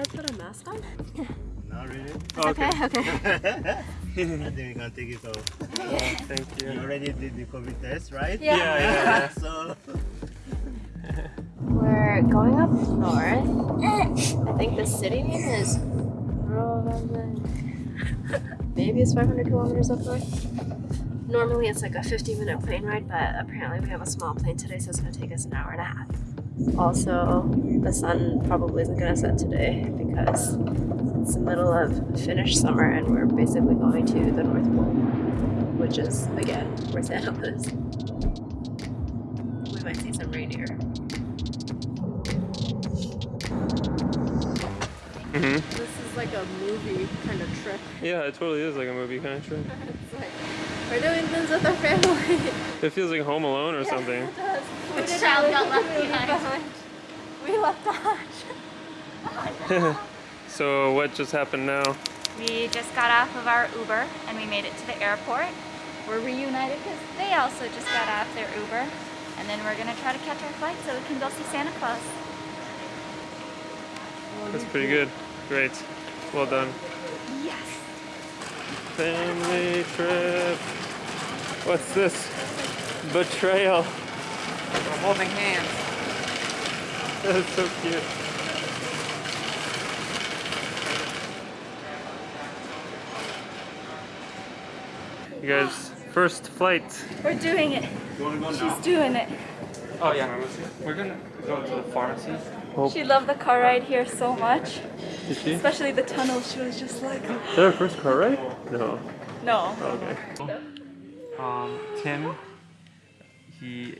Oh, should I put a mask on? Not really. It's okay. Okay. I think we can take it off. Thank You you. already did the COVID test, right? Yeah. Yeah, yeah. so We're going up north. I think the city name is Maybe it's 500 kilometers up north. Normally it's like a 50 minute plane ride, but apparently we have a small plane today, so it's gonna take us an hour and a half. Also, the sun probably isn't gonna set today because it's the middle of Finnish summer and we're basically going to the North Pole, which is again where Santa lives. We might see some reindeer. hmm This is like a movie kind of trip. Yeah, it totally is like a movie kind of trip. It's like we're doing things with our family. It feels like Home Alone or something. It. We Which child got left movie behind? We left the hutch. so what just happened now? We just got off of our Uber and we made it to the airport. We're reunited because they also just got off their Uber. And then we're gonna try to catch our flight so we can go see Santa Claus. That's pretty good. Great. Well done. Yes! Family trip. What's this? Betrayal. We're holding hands. That's so cute. You guys, first flight. We're doing it. you She's doing it. Oh yeah, we're gonna go to the pharmacy. Hope. She loved the car ride here so much, Did she? Especially the tunnel. She was just like, Is that our first car ride? No. no. Okay. Um, Tim, he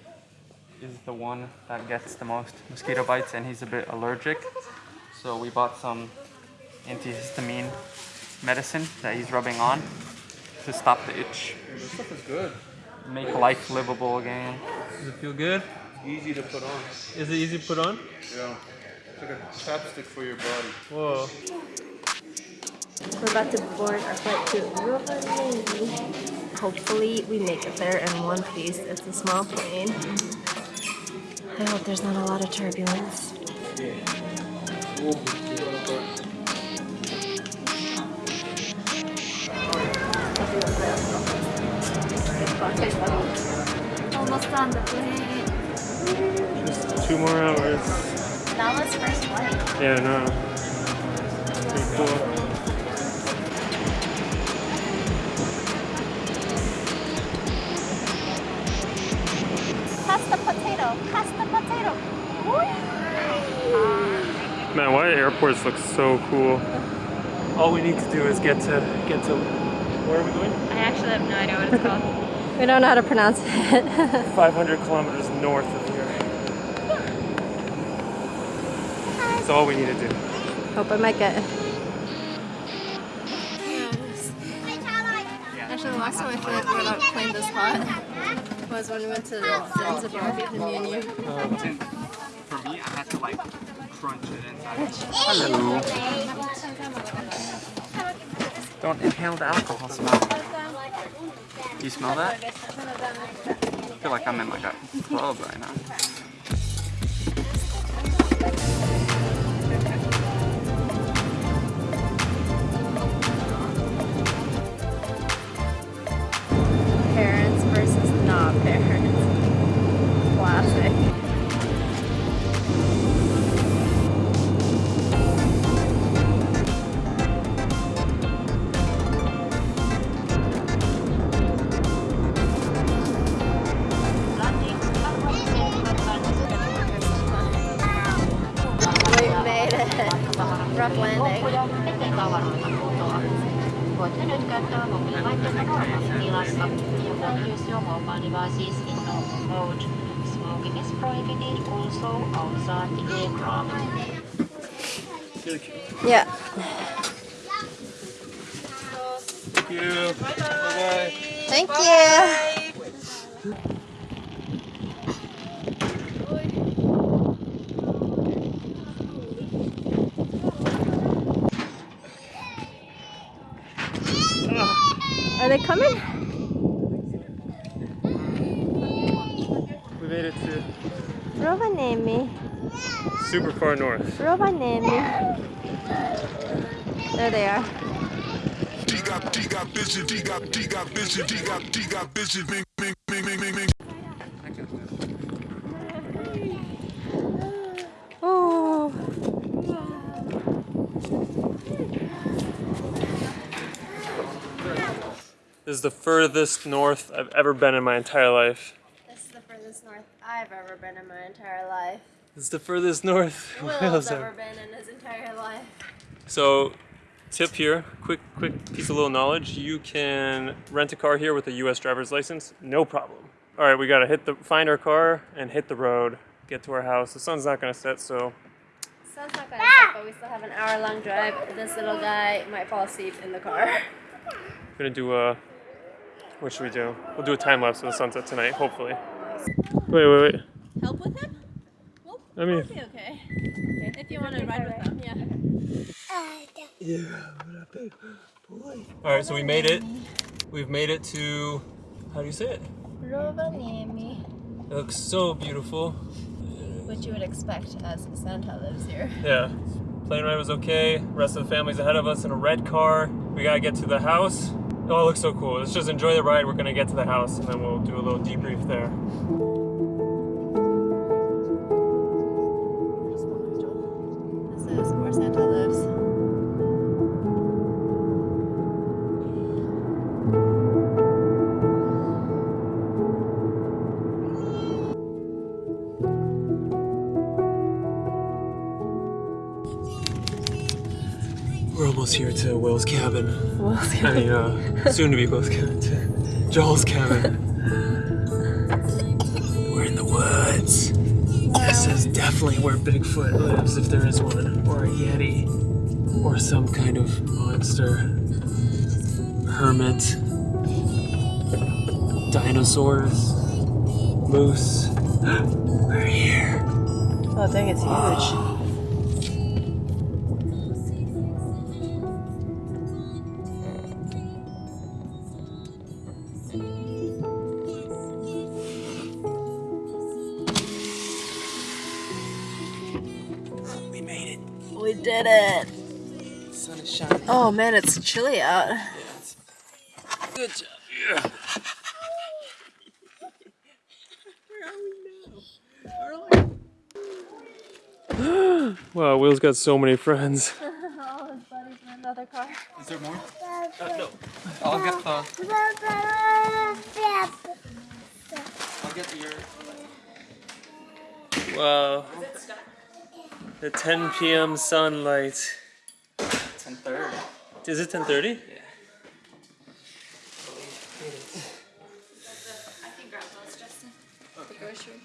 is the one that gets the most mosquito bites and he's a bit allergic. So we bought some antihistamine medicine that he's rubbing on to stop the itch. This stuff is good. Make life livable again. Does it feel good? Easy to put on. Is it easy to put on? Yeah. It's like a chapstick for your body. Whoa. We're about to board our flight to Rovaniemi. Hopefully we make it there in one piece. It's a small plane. I hope there's not a lot of turbulence. Almost on the plane. Just two more hours. That was first flight. Yeah, no. Pretty cool. Man, why airports look so cool? All we need to do is get to get to where are we going? I actually have no idea what it's called. We don't know how to pronounce it. 500 kilometers north of here. That's all we need to do. Hope I make it. Actually, the last time I feel like we were not playing this hot was when we went to Zanzibar with me and you. Oh, For me, I had to like crunch it inside. Hello. Don't inhale the alcohol smell. Do You smell that? I feel like I'm in like a club right now. Parents versus not parents. Voitte nyt käyttää mobiililaitteita normaalissa tilassa ja use your mobile devices in normal mode. Smoking is prohibited also outside the aircraft. Yeah. Thank you. Bye-bye. Thank you. They coming? We made it to Rovaniemi. super far north. Rovaniemi. There they are. D got D got vision, D got D got vision, D got D got vision, ming ming ming ming ming ming. This is the furthest north I've ever been in my entire life. This is the furthest north I've ever been in my entire life. This is the furthest north Will's ever been in his entire life. So, tip here, quick quick piece of little knowledge. You can rent a car here with a U.S. driver's license, no problem. All right, we gotta hit the find our car and hit the road, get to our house. The sun's not gonna set, so Sun's not gonna set, but we still have an hour long drive. This little guy might fall asleep in the car. gonna do a. What should we do? We'll do a time lapse of the sunset tonight, hopefully. Wait, wait, wait. Help with him? I mean, Be okay. If you want to ride with him, yeah. all right. So we made it. We've made it to. How do you say it? Rovaniemi. It looks so beautiful. Which you would expect as Santa lives here. Yeah. Plane ride was okay. Rest of the family's ahead of us in a red car. We gotta get to the house. Oh, it looks so cool. Let's just enjoy the ride. We're gonna get to the house and then we'll do a little debrief there. This is We're almost here to Will's cabin. I mean, uh, soon to be Will's cabin. To Joel's cabin. We're in the woods. This is definitely where Bigfoot lives, if there is one, or a Yeti, or some kind of monster. Hermit. Dinosaurs. Moose. We're here. Oh, dang, it's huge. Oh man, it's chilly out. Good job. Yeah. wow, Will's got so many friends. All his buddies in another car. Is there more? Uh, no. I'll get the. I'll get your. Wow. The 10 p.m. sunlight. Ten thirty. Is it 10:30? I can grab those, Justin. The grocery.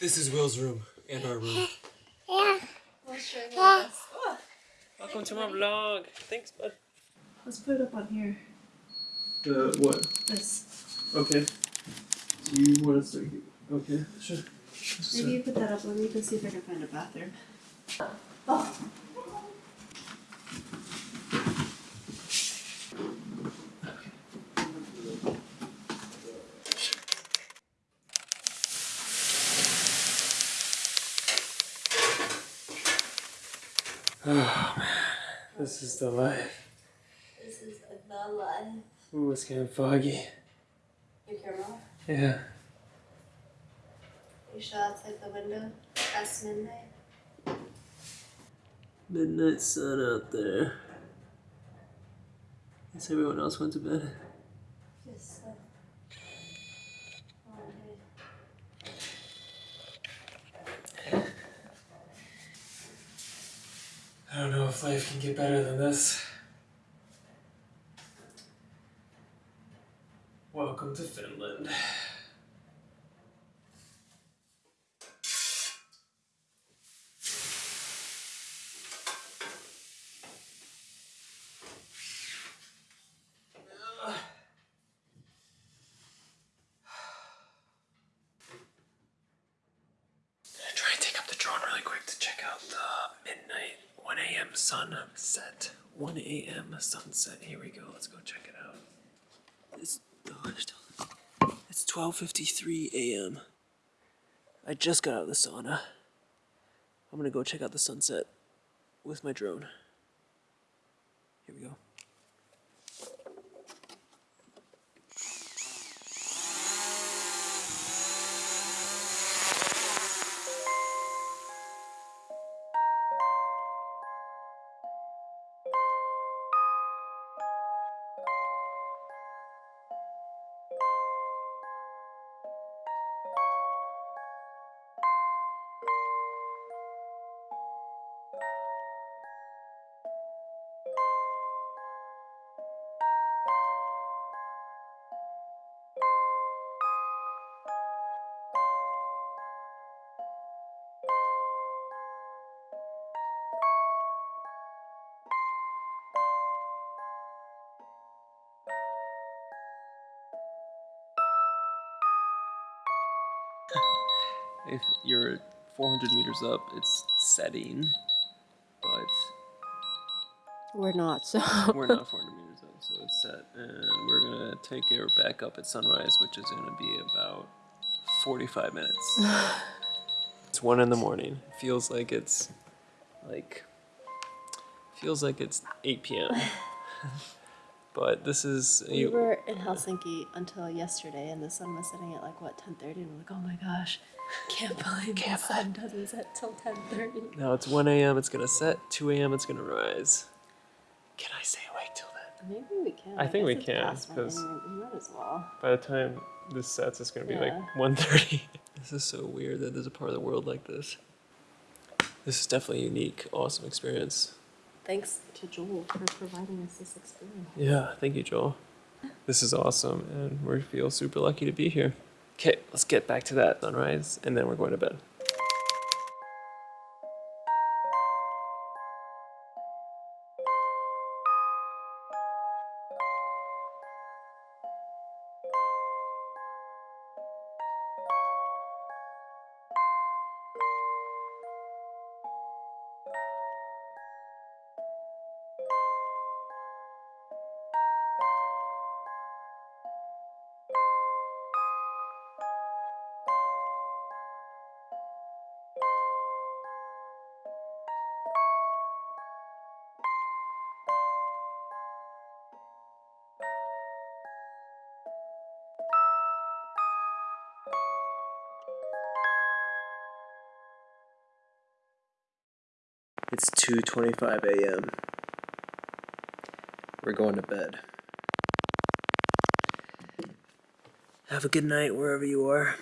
This is Will's room and our room. Yeah. Welcome to my vlog. Thanks, bud. Let's put it up on here. The what? This. Okay. Do you want to start? Okay, sure. Maybe you put that up. Let me go see if I can find a bathroom. Oh. This is the life. This is the life. Ooh, it's getting foggy. Your camera. Yeah. You show outside the window. Past midnight. Midnight sun out there. Guess everyone else went to bed. Just uh, one day. I don't know if life can get better than this. Welcome to Finland. Gonna try and take up the drone really quick to check out the midnight 1 a.m. sunset. 1 a.m. sunset. Here we go. Let's go check it out. Oh, it's, oh, it's 12:53 a.m. I just got out of the sauna. I'm gonna go check out the sunset with my drone. If you're 400 meters up, it's setting, but We're not, so. we're not 400 meters up, so it's set, and we're gonna take it back up at sunrise, which is gonna be about 45 minutes. it's one in the morning. Feels like it's like feels like it's 8 p.m. but this is We you, were in Helsinki until yesterday, and the sun was setting at like what 10:30, and we're like, oh my gosh, can't believe can't the sun doesn't set till 10:30. now it's 1 a.m. It's gonna set. 2 a.m. It's gonna rise. Can I stay awake till then? Maybe we can. I think we can, past one, 'cause- and we might as well. By the time this sets, it's gonna be Yeah. like 1:30. This is so weird that there's a part of the world like this. This is definitely a unique, awesome experience. Thanks to Joel for providing us this experience. Yeah, thank you, Joel. This is awesome, and we feel super lucky to be here. Okay, let's get back to that sunrise, and then we're going to bed. It's 2:25 a.m. We're going to bed. Have a good night wherever you are.